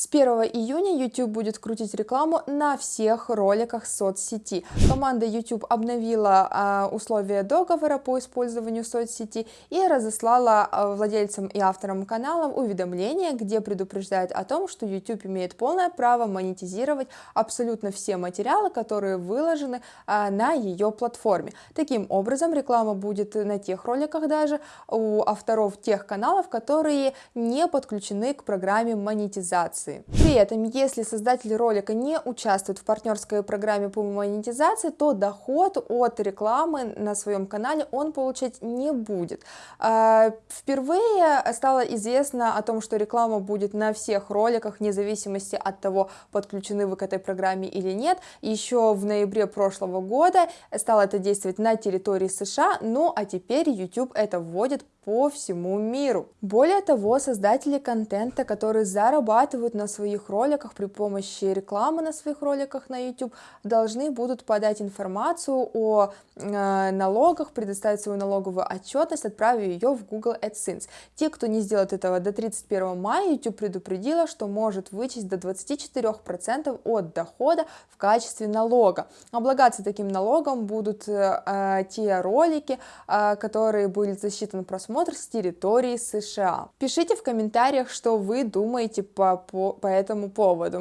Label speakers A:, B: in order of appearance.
A: С 1 июня YouTube будет крутить рекламу на всех роликах соцсети. Команда YouTube обновила а, условия договора по использованию соцсети и разослала а, владельцам и авторам каналов уведомления, где предупреждает о том, что YouTube имеет полное право монетизировать абсолютно все материалы, которые выложены а, на ее платформе. Таким образом, реклама будет на тех роликах даже у авторов тех каналов, которые не подключены к программе монетизации монетизации. При этом, если создатель ролика не участвует в партнерской программе по монетизации, то доход от рекламы на своем канале он получать не будет. А, впервые стало известно о том, что реклама будет на всех роликах, вне зависимости от того, подключены вы к этой программе или нет. Еще в ноябре прошлого года стало это действовать на территории США, ну а теперь YouTube это вводит по всему миру. Более того, создатели контента, которые зарабатывают на своих роликах при помощи рекламы на своих роликах на YouTube, должны будут подать информацию о э, налогах, предоставить свою налоговую отчетность, отправив ее в Google AdSense. Те, кто не сделает этого до 31 мая, YouTube предупредила, что может вычесть до 24% от дохода в качестве налога. Облагаться таким налогом будут э, э те ролики, э, которые были засчитаны просмотром просмотр с территории США. Пишите в комментариях, что вы думаете по, по, по этому поводу.